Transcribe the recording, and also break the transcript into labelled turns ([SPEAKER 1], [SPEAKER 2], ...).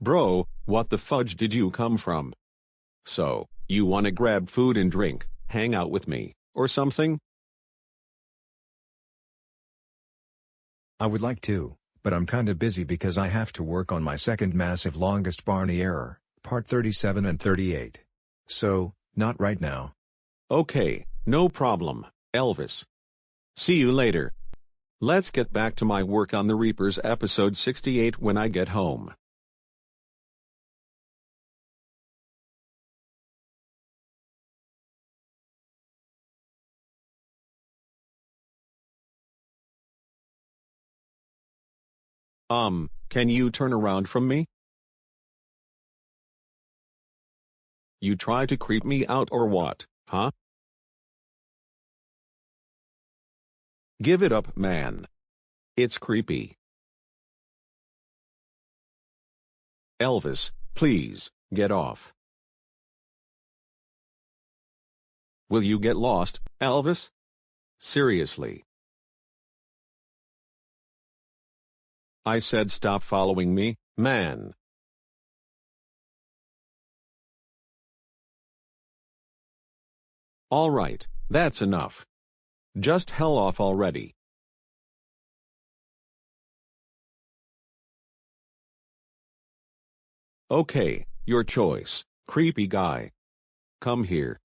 [SPEAKER 1] Bro, what the fudge did you come from? So, you wanna grab food and drink, hang out with me, or something?
[SPEAKER 2] I would like to, but I'm kinda busy because I have to work on my second massive longest Barney error, part 37 and 38. So, not right now.
[SPEAKER 1] Okay, no problem, Elvis. See you later. Let's get back to my work on The Reapers episode 68 when I get home. Um, can you turn around from me? You try to creep me out or what, huh? Give it up, man. It's creepy. Elvis, please, get off. Will you get lost, Elvis? Seriously. I said stop following me, man. Alright, that's enough. Just hell off already. Okay, your choice, creepy guy. Come here.